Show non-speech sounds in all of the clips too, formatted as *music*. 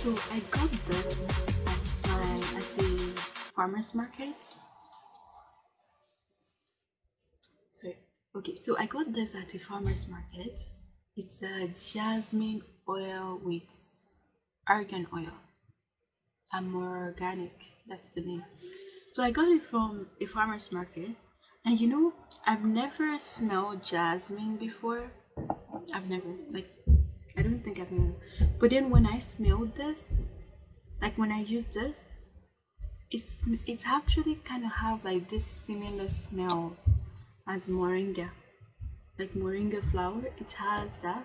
So I got this at, uh, the farmer's market. Sorry. Okay, so I got this at the farmer's market. It's a jasmine oil with argan oil. I'm more organic, that's the name. So I got it from a farmer's market. And you know, I've never smelled jasmine before. I've never, like, I don't think I've ever. But then when I smelled this, like when I used this, it's it's actually kind of have like this similar smells as moringa, like moringa flower. It has that,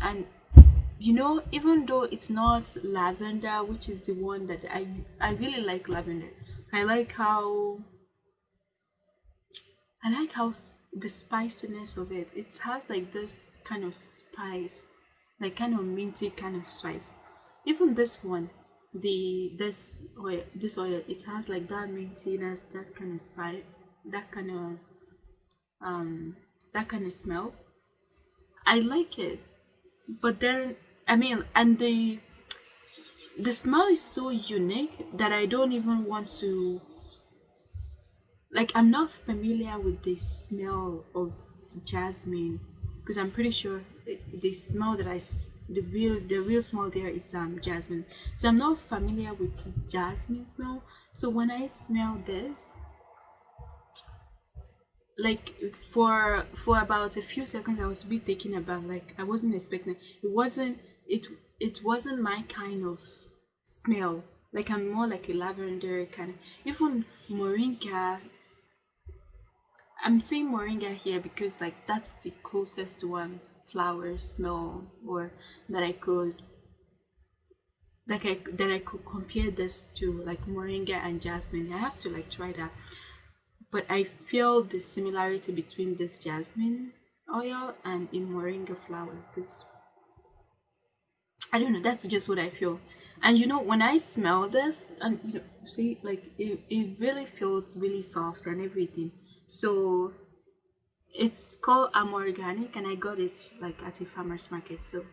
and you know, even though it's not lavender, which is the one that I I really like lavender. I like how I like how the spiciness of it. It has like this kind of spice, like kind of minty kind of spice. Even this one, the this oil, this oil, it has like that mintiness, that kind of spice, that kind of um, that kind of smell. I like it, but then I mean, and the the smell is so unique that I don't even want to like I'm not familiar with the smell of jasmine because I'm pretty sure the smell that I the real the real smell there is um jasmine. So I'm not familiar with jasmine smell. So when I smell this like for for about a few seconds I was a bit taken aback. Like I wasn't expecting it wasn't it it wasn't my kind of smell. Like I'm more like a lavender kind of even moringa I'm saying moringa here because like that's the closest one flower smell or that I could like I that I could compare this to like moringa and jasmine. I have to like try that. But I feel the similarity between this jasmine oil and in moringa flower because I don't know, that's just what I feel. And you know, when I smell this and you know, see like it, it really feels really soft and everything so it's called I'm organic and I got it like at a farmer's market so.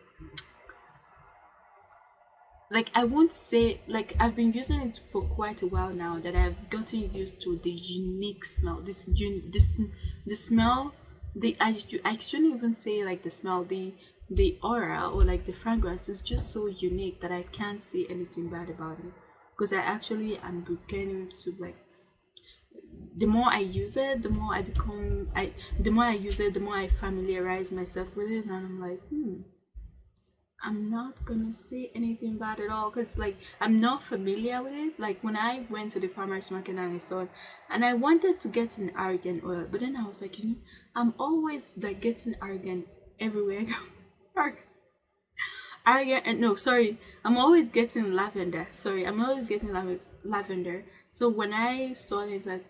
Like I won't say like I've been using it for quite a while now that I've gotten used to the unique smell this this the smell the I, I shouldn't even say like the smell the the aura or like the fragrance is just so unique that I can't say anything bad about it because I actually am beginning to like the more I use it, the more I become I the more I use it, the more I familiarize myself with it and I'm like, hmm, I'm not gonna say anything bad at all because like I'm not familiar with it. Like when I went to the farmer's market and I saw it and I wanted to get an argan oil, but then I was like, you know, I'm always like getting argan everywhere I go. *laughs* argan and no sorry i'm always getting lavender sorry i'm always getting lavender so when i saw it like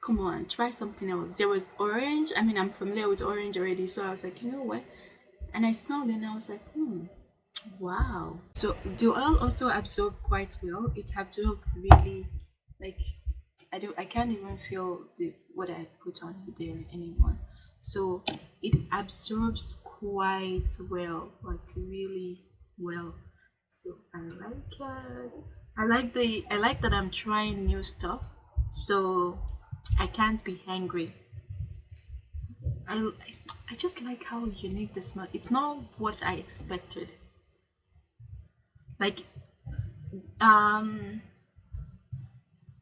come on try something else. There was orange. I mean i'm familiar with orange already so i was like you know what? And i smelled it and i was like hmm wow. So the oil also absorb quite well. It absorbed really like i don't i can't even feel the what i put on there anymore. So it absorbs quite well like really well. So i like it i like the i like that i'm trying new stuff so I can't be angry. I, I just like how unique the smell. It's not what I expected. Like, um,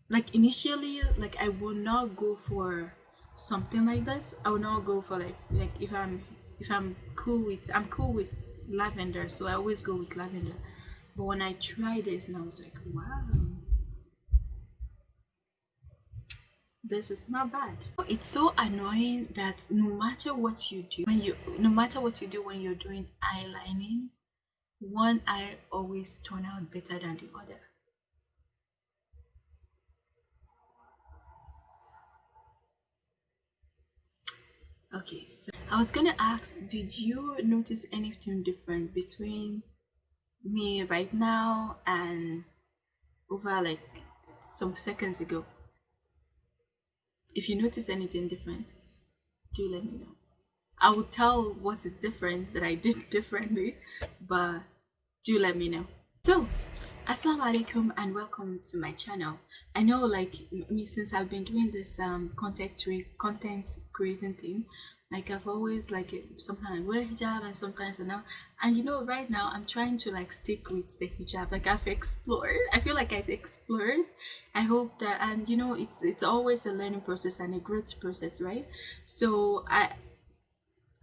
like initially, like I would not go for something like this. I would not go for like like if I'm if I'm cool with I'm cool with lavender, so I always go with lavender. But when I tried this, and I was like, wow this is not bad. It's so annoying that no matter what you do when you no matter what you do when you're doing eyelining one eye always turn out better than the other. Okay so i was gonna ask did you notice anything different between me right now and over like some seconds ago if you notice anything different, do let me know. I will tell what is different that I did *laughs* differently, but do let me know. So, assalamu alaikum and welcome to my channel. I know like me since I've been doing this um content content creating thing, like I've always like sometimes I wear hijab and sometimes I know and you know right now I'm trying to like stick with the hijab. Like I've explored. I feel like I've explored. I hope that and you know it's it's always a learning process and a growth process right? So I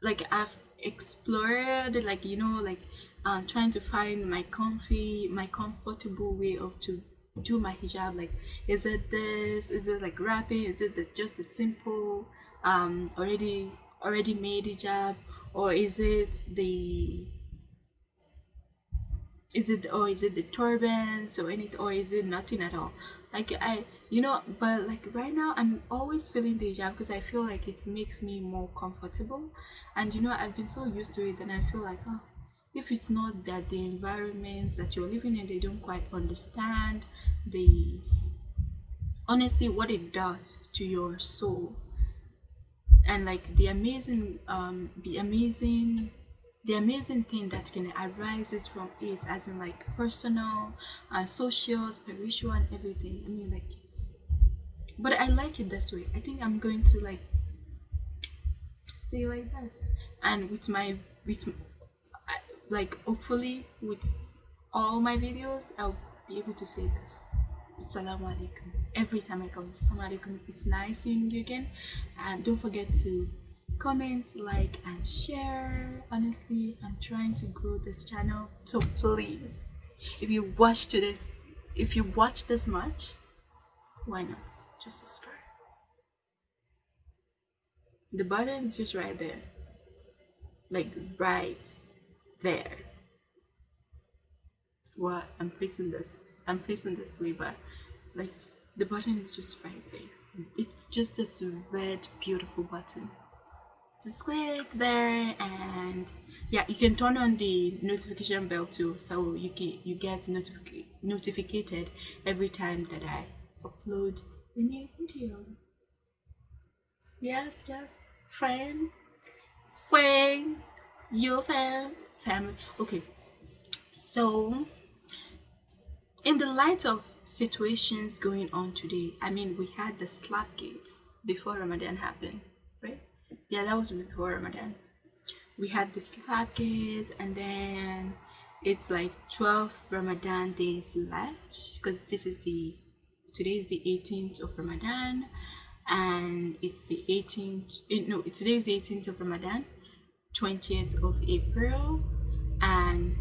like I've explored like you know like uh, trying to find my comfy my comfortable way of to do my hijab. Like is it this? Is it like wrapping? Is it the, just the simple um already already made hijab or is it the is it or is it the turbans or anything or is it nothing at all? Like i you know but like right now i'm always feeling the hijab because i feel like it makes me more comfortable. And you know i've been so used to it and i feel like oh if it's not that the environments that you're living in they don't quite understand the honestly what it does to your soul and like the amazing um the amazing the amazing thing that can arises from it as in like personal uh, social spiritual and everything. I mean like but i like it this way. I think i'm going to like stay like this. And with my with like hopefully with all my videos i'll be able to say this assalamu alaikum every time i come assalamu alaikum it's nice seeing you again. And don't forget to comment like and share. Honestly i'm trying to grow this channel so please if you watch to this if you watch this much why not? Just subscribe. The button is just right there. Like right there. What i'm placing this i'm placing this way but like the button is just right there. It's just this red beautiful button. Just click there and yeah you can turn on the notification bell too so you can you get notific notified every time that i upload a new video. Yes yes friend friend your fam family. Okay so in the light of situations going on today. I mean we had the slap gates before ramadan happened right? Yeah that was before ramadan. We had the slap gate and then it's like 12 ramadan days left because this is the today is the 18th of ramadan and it's the 18th eh, no today is the 18th of ramadan 20th of april and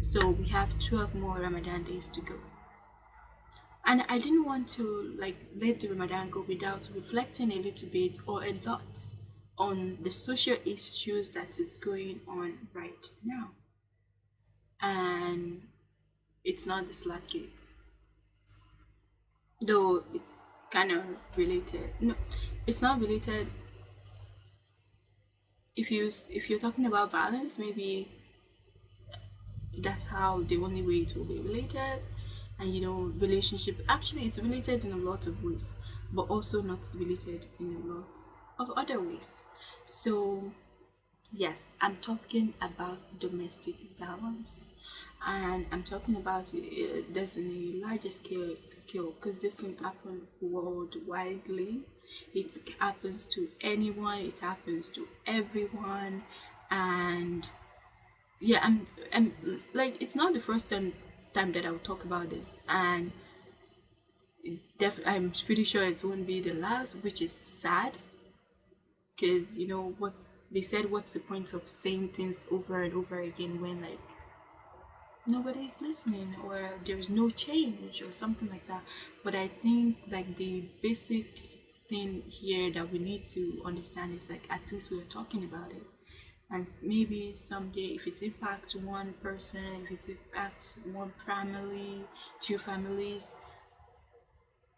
so we have 12 more ramadan days to go and i didn't want to like let the ramadan go without reflecting a little bit or a lot on the social issues that is going on right now. And it's not the slap kids though it's kind of related no it's not related. If you if you're talking about violence maybe that's how the only way it will be related and you know relationship actually it's related in a lot of ways but also not related in a lot of other ways. So yes i'm talking about domestic violence and i'm talking about it, this in a larger scale scale because this can happen worldwidely. It happens to anyone it happens to everyone and yeah i'm i'm like it's not the first time time that i'll talk about this. And def i'm pretty sure it won't be the last which is sad. Because you know what they said what's the point of saying things over and over again when like nobody's listening or there's no change or something like that. But i think like the basic thing here that we need to understand is like at least we're talking about it and maybe someday if it impacts one person if it impacts one family two families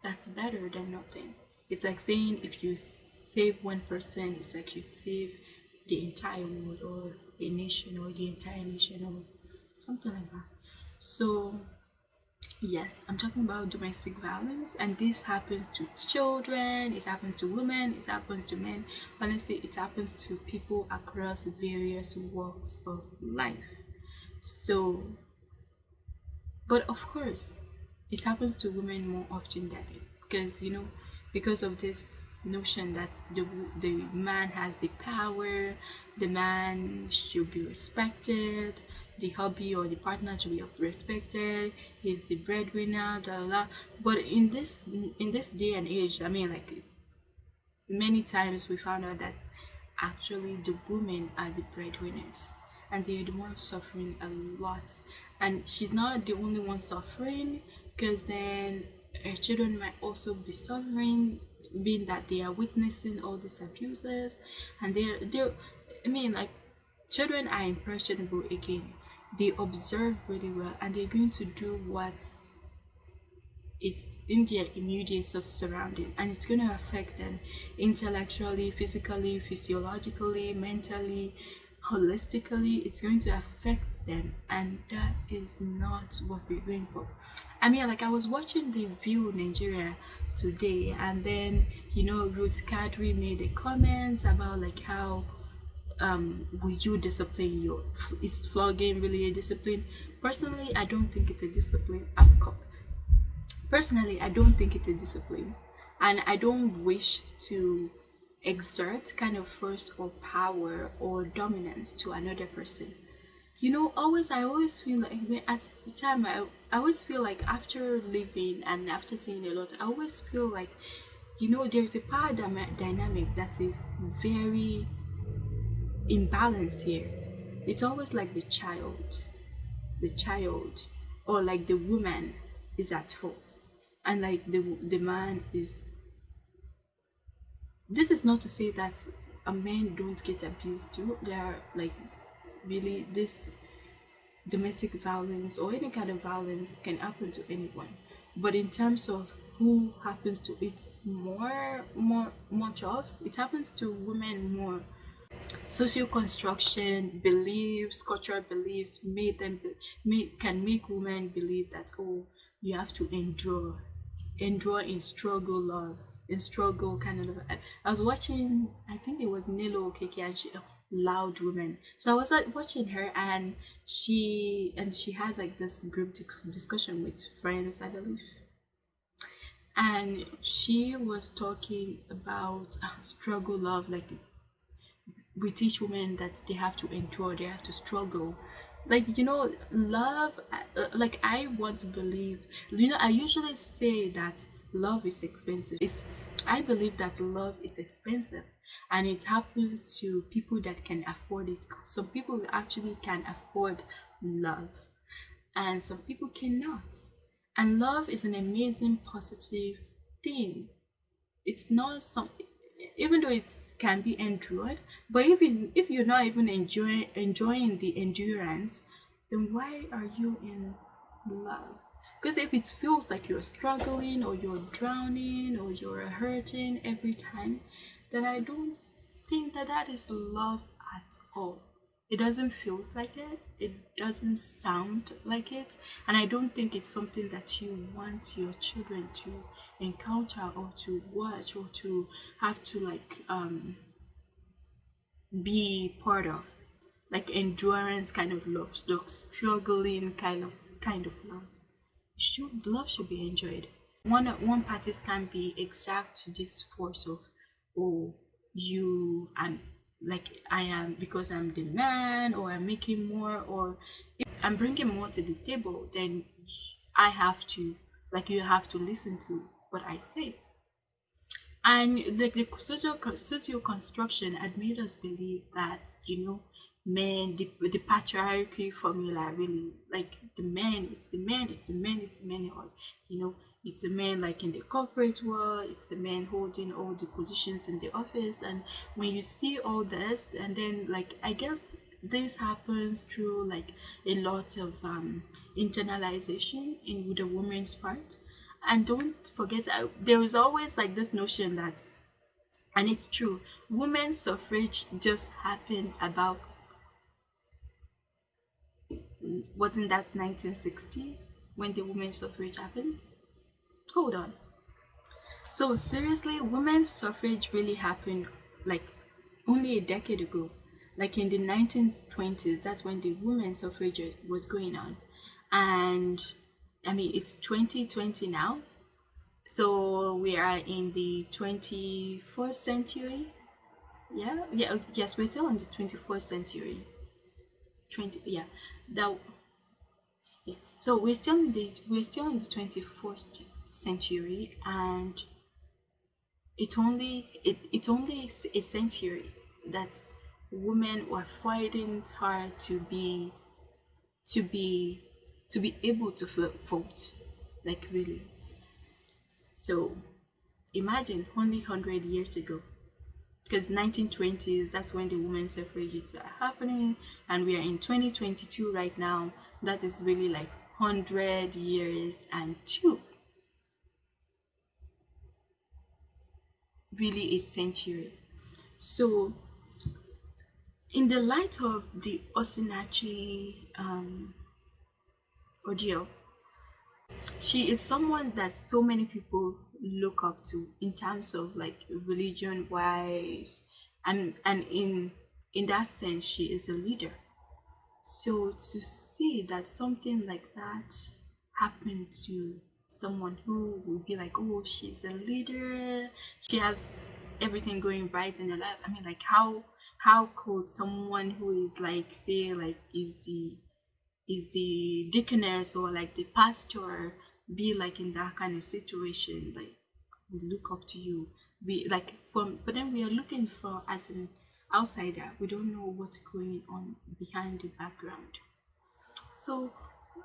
that's better than nothing. It's like saying if you save one person it's like you save the entire world or a nation or the entire nation or something like that. So yes i'm talking about domestic violence and this happens to children it happens to women it happens to men. Honestly it happens to people across various walks of life. So but of course it happens to women more often than it because you know because of this notion that the the man has the power the man should be respected the hubby or the partner should be respected he's the breadwinner blah, blah, blah. but in this in this day and age i mean like many times we found out that actually the women are the breadwinners and they're the ones suffering a lot. And she's not the only one suffering because then her children might also be suffering being that they are witnessing all these abuses. And they're they're i mean like children are impressionable again they observe really well and they're going to do what it's in their immediate surrounding and it's going to affect them intellectually physically physiologically mentally holistically. It's going to affect them and that is not what we're going for. I mean like i was watching the view nigeria today and then you know ruth kadiri made a comment about like how um would you discipline your is flogging really a discipline? Personally i don't think it's a discipline. I've got personally i don't think it's a discipline. And i don't wish to exert kind of force or power or dominance to another person. You know always i always feel like at the time I, I always feel like after living and after seeing a lot i always feel like you know there's a power dynamic that is very imbalanced here. It's always like the child the child or like the woman is at fault. And like the the man is this is not to say that a men don't get abused too. There are like really this domestic violence or any kind of violence can happen to anyone. But in terms of who happens to it more more much of it happens to women more social construction beliefs cultural beliefs made them make, can make women believe that oh you have to endure endure in struggle love in struggle kind of i was watching i think it was nilo okeke and she loud woman so i was like watching her and she and she had like this group discussion with friends i believe. And she was talking about uh, struggle love like we teach women that they have to endure they have to struggle. Like you know love uh, like i want to believe you know i usually say that love is expensive. It's i believe that love is expensive and it happens to people that can afford it. Some people actually can afford love and some people cannot. And love is an amazing positive thing. It's not some even though it can be endured but if if you're not even enjoying enjoying the endurance then why are you in love because if it feels like you're struggling or you're drowning or you're hurting every time then I don't think that that is love at all. It doesn't feel like it. It doesn't sound like it. And I don't think it's something that you want your children to encounter or to watch or to have to like um be part of like endurance kind of love like struggling kind of kind of love should love should be enjoyed one one parties can be exact to this force of oh you i'm like i am because i'm the man or i'm making more or i'm bringing more to the table then i have to like you have to listen to what i say. And like the social social construction had made us believe that you know men the, the patriarchy formula really like the man is the man is the man is the man you know it's the men like in the corporate world it's the men holding all the positions in the office and when you see all this and then like i guess this happens through like a lot of um internalization in the woman's part. And don't forget uh, there is always like this notion that and it's true women's suffrage just happened about wasn't that 1960 when the women's suffrage happened hold on so seriously women's suffrage really happened like only a decade ago like in the 1920s that's when the women's suffrage was going on and I mean, it's 2020 now. So we are in the 21st century. Yeah, yeah, oh, yes, we're still in the 21st century. 20, yeah, that, yeah. So we're still in the, we're still in the 21st century and it's only, it, it's only a century that women were fighting hard to be, to be to be able to vote like really. So imagine only 100 years ago because 1920s that's when the women's suffrages are uh, happening and we are in 2022 right now. That is really like 100 years and two really a century so in the light of the Osinachi um, Ordeal. She is someone that so many people look up to in terms of like religion wise and and in in that sense she is a leader. So to see that something like that happened to someone who will be like, oh, she's a leader, she has everything going right in her life. I mean, like how how could someone who is like say like is the is the deaconess or like the pastor be like in that kind of situation? Like we look up to you. We like from but then we are looking for as an outsider. We don't know what's going on behind the background. So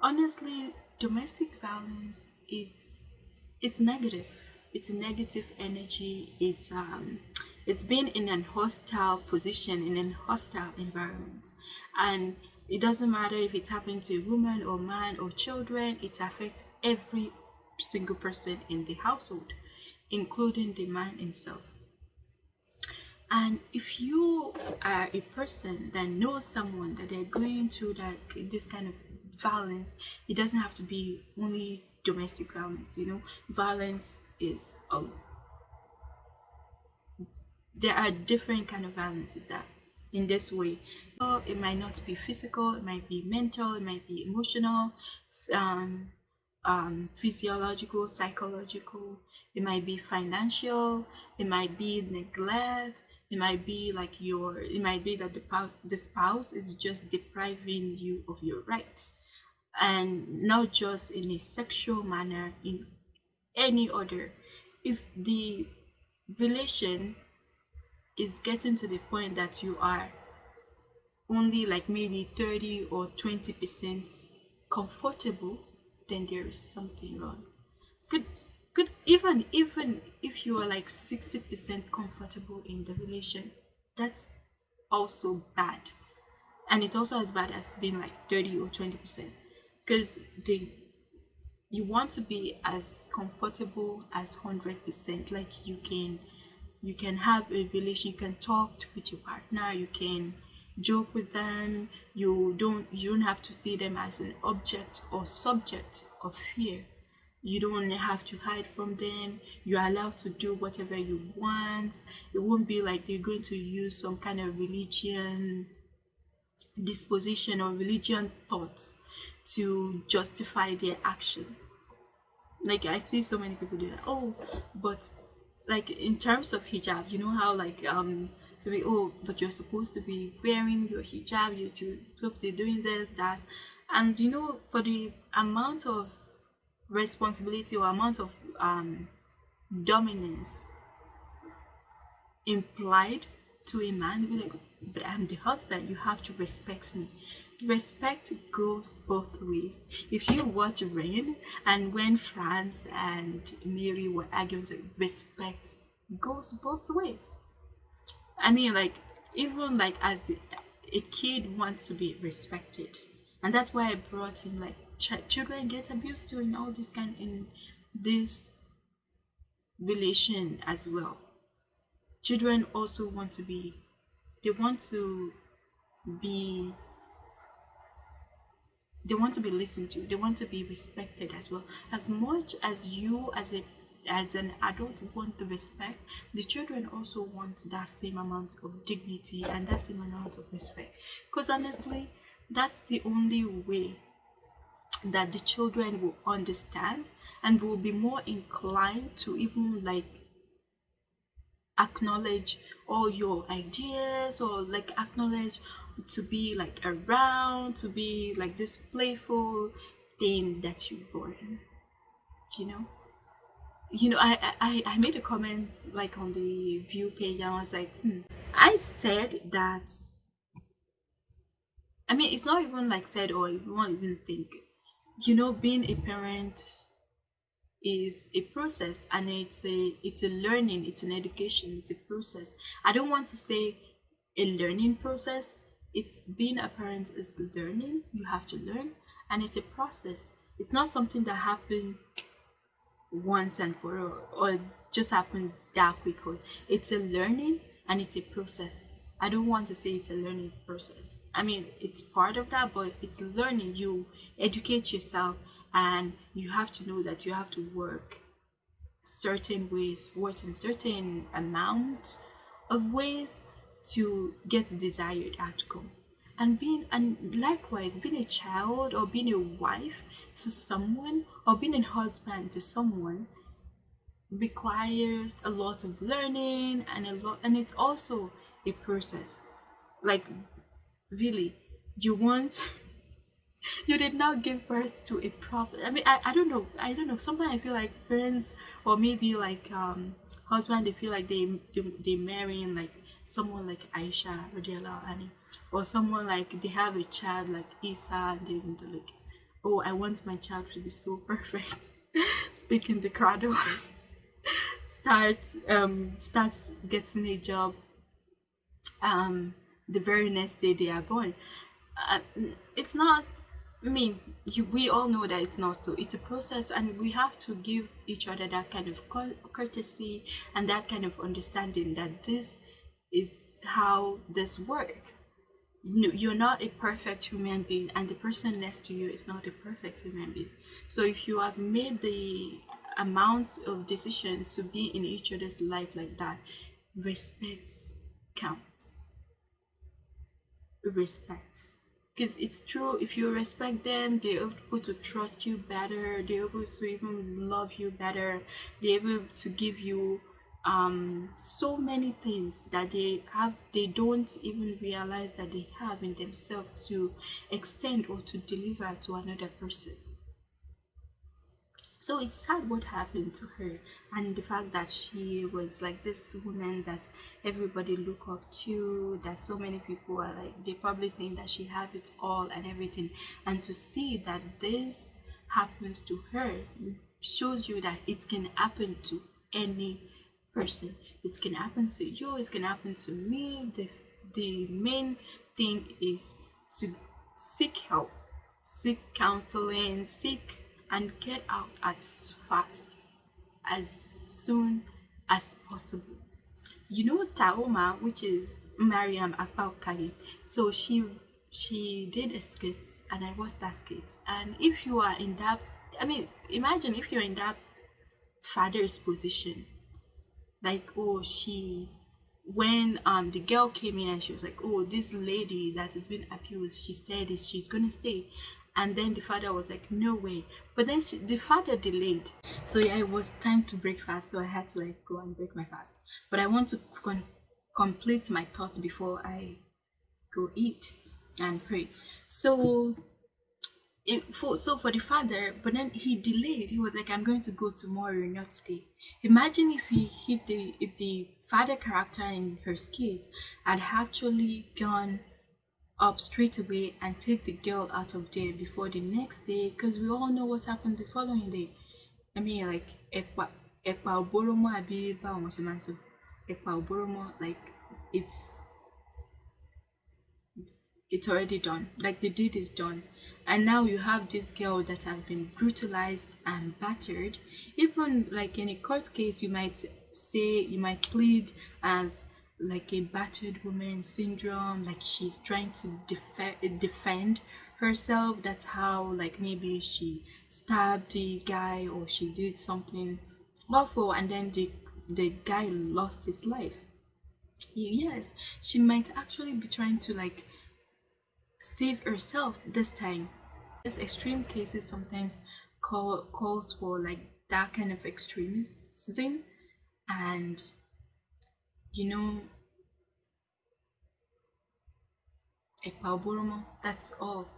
honestly domestic violence it's it's negative. It's a negative energy. It's um it's been in an hostile position in an hostile environment. And it doesn't matter if it's happening to a woman or man or children, it affects every single person in the household, including the man himself. And if you are a person that knows someone that they're going through that this kind of violence, it doesn't have to be only domestic violence, you know, violence is um there are different kind of violences that in this way. It might not be physical it might be mental it might be emotional um, um, physiological psychological. It might be financial it might be neglect it might be like your it might be that the spouse the spouse is just depriving you of your rights and not just in a sexual manner in any other if the relation is getting to the point that you are only like maybe 30 or 20 percent comfortable then there is something wrong. Could could even even if you are like 60 percent comfortable in the relation that's also bad. And it's also as bad as being like 30 or 20 percent because they you want to be as comfortable as 100 percent like you can you can have a relation you can talk with your partner you can joke with them you don't you don't have to see them as an object or subject of fear. You don't have to hide from them. You're allowed to do whatever you want. It won't be like they're going to use some kind of religion disposition or religion thoughts to justify their action. Like i see so many people do that. Oh but like in terms of hijab you know how like um to be oh but you're supposed to be wearing your hijab you're supposed to be doing this that. And you know for the amount of responsibility or amount of um dominance implied to a man be like but i'm the husband you have to respect me respect goes both ways. If you watch reign and when france and mary were arguing respect goes both ways. I mean, like, even like as a, kid wants to be respected, and that's why I brought in like ch- children get abused too in all this kind in this relation as well. Children also want to be, they want to be they want to be listened to they want to be respected as well. As much as you as a as an adult want the respect the children also want that same amount of dignity and that same amount of respect. Because honestly that's the only way that the children will understand and will be more inclined to even like acknowledge all your ideas or like acknowledge to be like around to be like this playful thing that you born you know you know I, I i made a comment like on the view page and i was like hmm. i said that i mean it's not even like said or you won't even think you know being a parent is a process and it's a it's a learning it's an education it's a process. I don't want to say a learning process. It's being a parent is learning you have to learn and it's a process. It's not something that happened once and for all or just happened that quickly. It's a learning and it's a process. I don't want to say it's a learning process. I mean it's part of that but it's learning. You educate yourself and you have to know that you have to work certain ways work in certain amount of ways to get the desired outcome. And being and likewise being a child or being a wife to someone or being a husband to someone requires a lot of learning and a lot and it's also a process. Like really you want *laughs* you did not give birth to a prophet. I mean I, I don't know. I don't know. Sometimes i feel like parents or maybe like um husband they feel like they they, they marrying like someone like aisha anha or someone like they have a child like isa and they're like oh i want my child to be so *laughs* perfect. *laughs* Speaking the cradle start um starts getting a job um the very next day they are born. Uh, it's not I mean, you, we all know that it's not so. It's a process, and we have to give each other that kind of courtesy and that kind of understanding that this is how this works. You're not a perfect human being, and the person next to you is not a perfect human being. So, if you have made the amount of decision to be in each other's life like that, respect counts. Respect because it's true if you respect them they're able to trust you better they're able to even love you better they're able to give you um so many things that they have they don't even realize that they have in themselves to extend or to deliver to another person so it's sad what happened to her and the fact that she was like this woman that everybody look up to that so many people are like they probably think that she have it all and everything. And to see that this happens to her shows you that it can happen to any person. It can happen to you it can happen to me. The the main thing is to seek help seek counseling seek and get out as fast as soon as possible. You know taaooma which is mariam Apaokagi. so she she did a skit and i watched that skit. And if you are in that i mean imagine if you're in that father's position. Like oh she when um the girl came in and she was like oh this lady that has been abused she said is she's gonna stay and then the father was like no way. But then she, the father delayed. So yeah it was time to break fast so i had to like go and break my fast. But i want to con- complete my thoughts before i go eat and pray. So it, for so for the father but then he delayed. He was like i'm going to go tomorrow not today. Imagine if he if the if the father character in her skit had actually gone up straight away and take the girl out of there before the next day because we all know what happened the following day. I mean, like, like, it's it's already done. Like the deed is done. And now you have this girl that have been brutalized and battered. Even like in a court case you might say you might plead as like a battered woman syndrome like she's trying to def- defend herself. That's how like maybe she stabbed the guy or she did something awful and then the the guy lost his life. Yes she might actually be trying to like save herself this time. This extreme cases sometimes call calls for like that kind of extremism and you know that's all.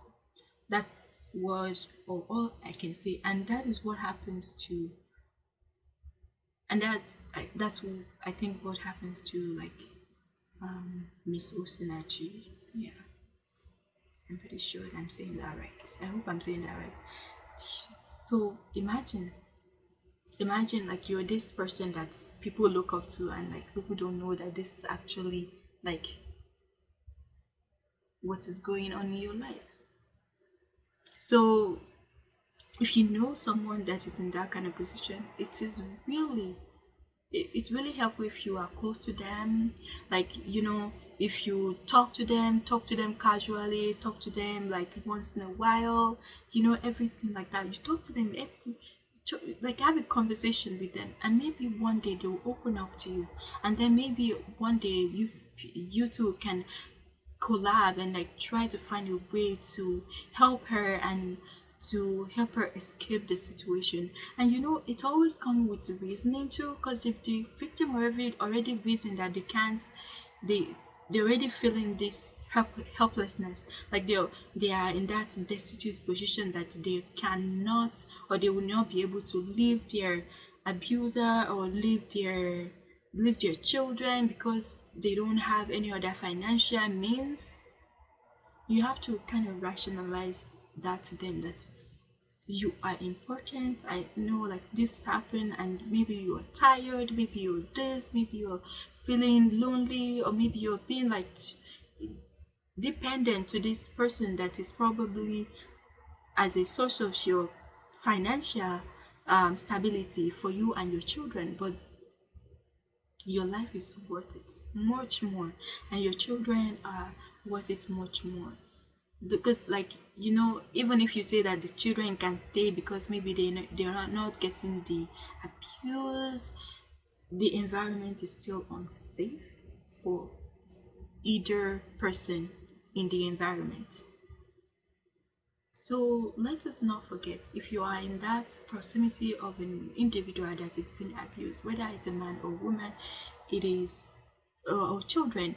That's what or all i can say. And that is what happens to and that I, that's what i think what happens to like um miss osinachi. Yeah. I'm pretty sure i'm saying that right. I hope i'm saying that right. So imagine imagine like you're this person that people look up to and like people don't know that this is actually like what is going on in your life. So if you know someone that is in that kind of position it is really it's really helpful if you are close to them. Like you know if you talk to them talk to them casually talk to them like once in a while you know everything like that. You talk to them every, to, like have a conversation with them and maybe one day they'll open up to you and then maybe one day you you two can collab and like try to find a way to help her and to help her escape the situation. And you know it always comes with reasoning too because if the victim already already reason that they can't they they're already feeling this help, helplessness. Like they they are in that destitute position that they cannot or they will not be able to leave their abuser or leave their leave their children because they don't have any other financial means. You have to kind of rationalize that to them that you are important i know like this happened and maybe you're tired maybe you're this maybe you're feeling lonely or maybe you're being like dependent to this person that is probably as a source of your financial um, stability for you and your children but your life is worth it much more and your children are worth it much more because like you know even if you say that the children can stay because maybe they they are not getting the abuse the environment is still unsafe for either person in the environment. So let us not forget if you are in that proximity of an individual that is being abused whether it's a man or woman it is or children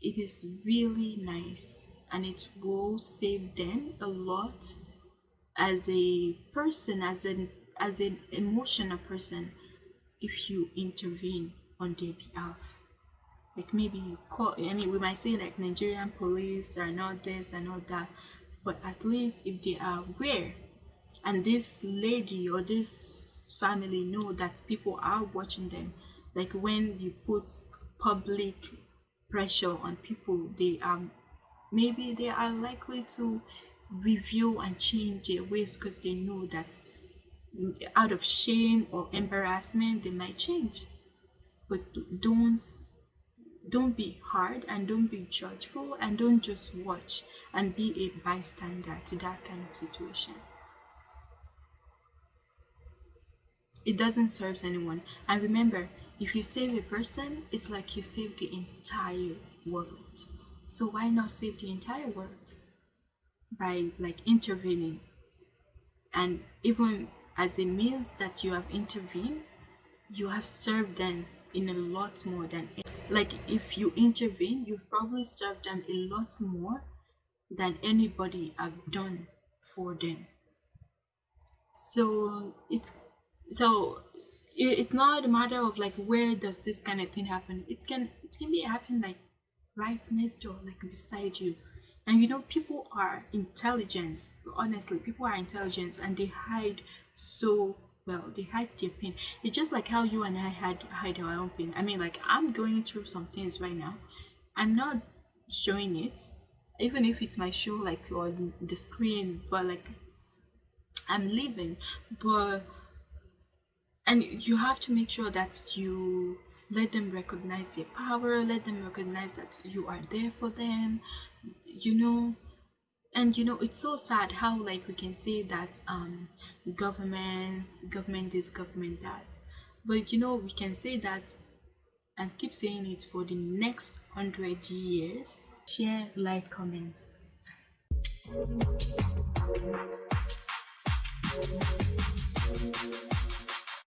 it is really nice and it will save them a lot as a person as an as an emotional person if you intervene on their behalf. Like maybe you call i mean we might say like nigerian police are not this and all that but at least if they are aware and this lady or this family know that people are watching them like when you put public pressure on people they are maybe they are likely to review and change their ways because they know that out of shame or embarrassment they might change. But don't don't be hard and don't be judgeful and don't just watch and be a bystander to that kind of situation. It doesn't serve anyone. And remember if you save a person it's like you save the entire world so why not save the entire world by like intervening? And even as a means that you have intervened, you have served them in a lot more than like if you intervene, you've probably served them a lot more than anybody have done for them. So it's so it's not a matter of like where does this kind of thing happen. It can it can be happen like right next door, like beside you. And you know, people are intelligent. Honestly, people are intelligent and they hide so well. They hide their pain. It's just like how you and I hide hide our own pain. I mean, like I'm going through some things right now. I'm not showing it, even if it's my show like on the screen, but like I'm living. But and you have to make sure that you let them recognize their power. Let them recognize that you are there for them you know? And you know it's so sad how like we can say that um government government is government that. But you know we can say that and keep saying it for the next hundred years. Share like comments.